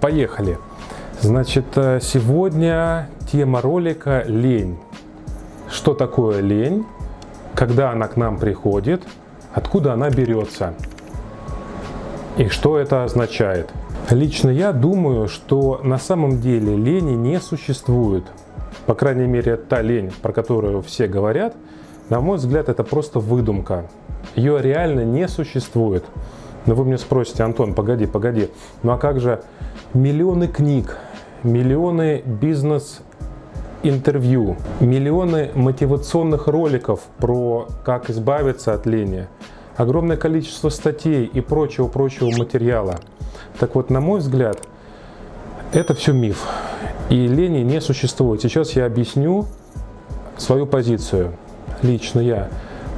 Поехали! Значит, э, сегодня тема ролика «Лень». Что такое лень? Когда она к нам приходит? Откуда она берется? И что это означает? Лично я думаю, что на самом деле лени не существует. По крайней мере, та лень, про которую все говорят, на мой взгляд, это просто выдумка. Ее реально не существует. Но вы мне спросите, Антон, погоди, погоди, ну а как же миллионы книг, миллионы бизнес-интервью, миллионы мотивационных роликов про как избавиться от лени, огромное количество статей и прочего-прочего материала. Так вот, на мой взгляд, это все миф. И лени не существует. Сейчас я объясню свою позицию. Лично я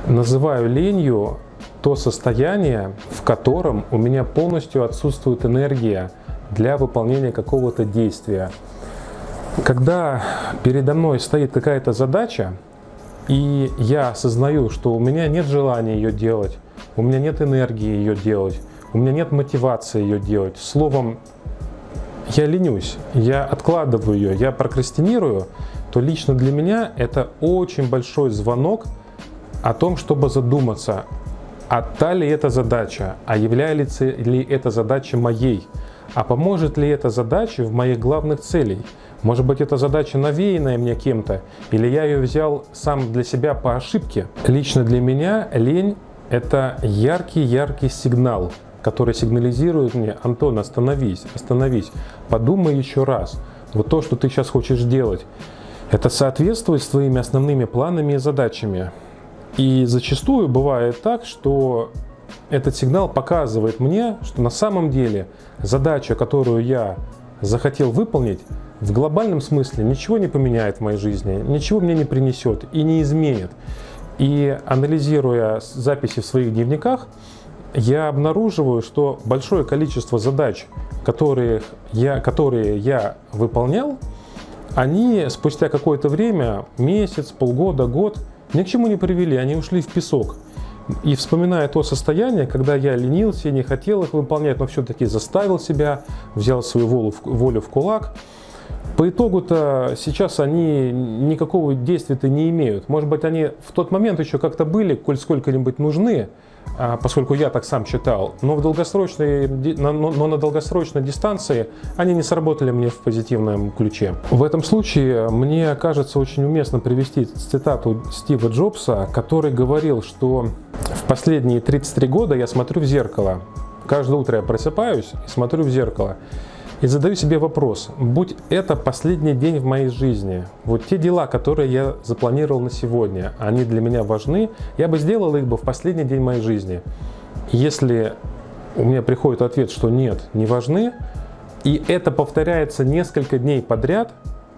называю ленью то состояние, в котором у меня полностью отсутствует энергия для выполнения какого-то действия. Когда передо мной стоит какая-то задача, и я осознаю, что у меня нет желания ее делать, у меня нет энергии ее делать, у меня нет мотивации ее делать. Словом, я ленюсь, я откладываю ее, я прокрастинирую, то лично для меня это очень большой звонок о том, чтобы задуматься, а та ли эта задача, а является ли эта задача моей, а поможет ли эта задача в моих главных целей. Может быть, эта задача навеянная мне кем-то, или я ее взял сам для себя по ошибке. Лично для меня лень – это яркий-яркий сигнал, который сигнализирует мне, Антон, остановись, остановись, подумай еще раз. Вот то, что ты сейчас хочешь делать, это соответствует твоими основными планами и задачами. И зачастую бывает так, что этот сигнал показывает мне, что на самом деле задача, которую я захотел выполнить, в глобальном смысле ничего не поменяет в моей жизни, ничего мне не принесет и не изменит. И анализируя записи в своих дневниках, я обнаруживаю, что большое количество задач, которые я, которые я выполнял, они спустя какое-то время, месяц, полгода, год, ни к чему не привели, они ушли в песок. И вспоминая то состояние, когда я ленился, не хотел их выполнять, но все-таки заставил себя, взял свою волю в, волю в кулак, по итогу-то сейчас они никакого действия-то не имеют. Может быть, они в тот момент еще как-то были, коль сколько-нибудь нужны, а, поскольку я так сам считал, но, в долгосрочной, но на долгосрочной дистанции они не сработали мне в позитивном ключе. В этом случае мне кажется очень уместно привести цитату Стива Джобса, который говорил, что в последние 33 года я смотрю в зеркало. Каждое утро я просыпаюсь и смотрю в зеркало. И задаю себе вопрос, будь это последний день в моей жизни, вот те дела, которые я запланировал на сегодня, они для меня важны, я бы сделал их бы в последний день моей жизни. Если у меня приходит ответ, что нет, не важны, и это повторяется несколько дней подряд,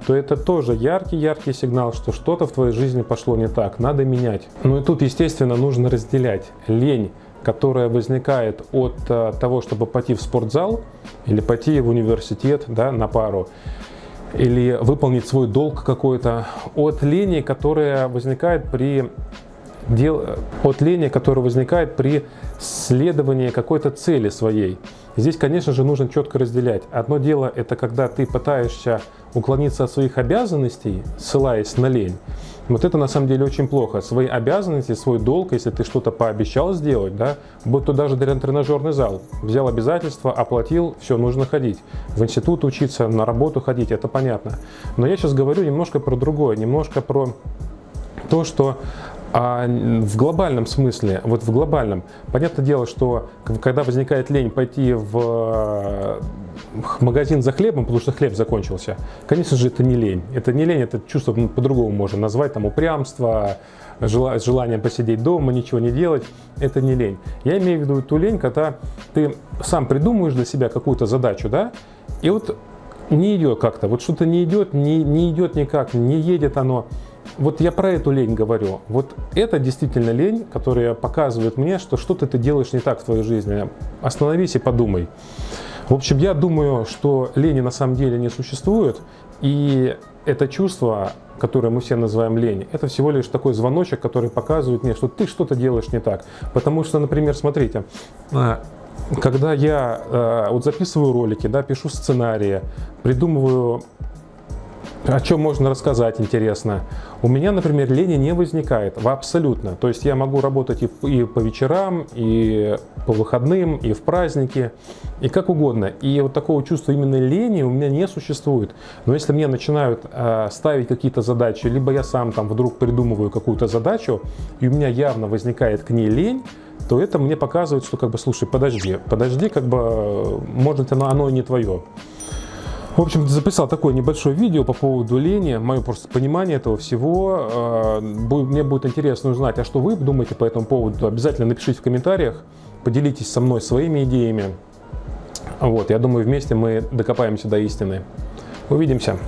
то это тоже яркий-яркий сигнал, что что-то в твоей жизни пошло не так, надо менять. Ну и тут, естественно, нужно разделять лень которая возникает от э, того, чтобы пойти в спортзал или пойти в университет да, на пару, или выполнить свой долг какой-то, от лени, которая возникает при дел... от лени, которая возникает при следовании какой-то цели своей. Здесь, конечно же, нужно четко разделять. Одно дело – это когда ты пытаешься уклониться от своих обязанностей, ссылаясь на лень. Вот это на самом деле очень плохо. Свои обязанности, свой долг, если ты что-то пообещал сделать, да, будь то даже тренажерный зал, взял обязательства, оплатил, все, нужно ходить. В институт учиться, на работу ходить, это понятно. Но я сейчас говорю немножко про другое, немножко про то, что а в глобальном смысле, вот в глобальном, понятное дело, что когда возникает лень пойти в магазин за хлебом, потому что хлеб закончился, конечно же, это не лень. Это не лень, это чувство ну, по-другому можно назвать, там упрямство, желание посидеть дома, ничего не делать. Это не лень. Я имею в виду ту лень, когда ты сам придумываешь для себя какую-то задачу, да, и вот не идет как-то, вот что-то не идет, не, не идет никак, не едет оно. Вот я про эту лень говорю. Вот это действительно лень, которая показывает мне, что что-то ты делаешь не так в твоей жизни. Остановись и подумай. В общем, я думаю, что лени на самом деле не существует. И это чувство, которое мы все называем лень, это всего лишь такой звоночек, который показывает мне, что ты что-то делаешь не так. Потому что, например, смотрите, а, когда я э, вот записываю ролики, да, пишу сценарии, придумываю, о чем можно рассказать интересно, у меня, например, лени не возникает абсолютно. То есть я могу работать и, и по вечерам, и по выходным, и в праздники, и как угодно. И вот такого чувства именно лени у меня не существует. Но если мне начинают э, ставить какие-то задачи, либо я сам там вдруг придумываю какую-то задачу, и у меня явно возникает к ней лень, то это мне показывает, что как бы, слушай, подожди, подожди, как бы, может оно, оно и не твое. В общем, записал такое небольшое видео по поводу лени, мое просто понимание этого всего. Э, мне будет интересно узнать, а что вы думаете по этому поводу. Обязательно напишите в комментариях, поделитесь со мной своими идеями. Вот, я думаю, вместе мы докопаемся до истины. Увидимся.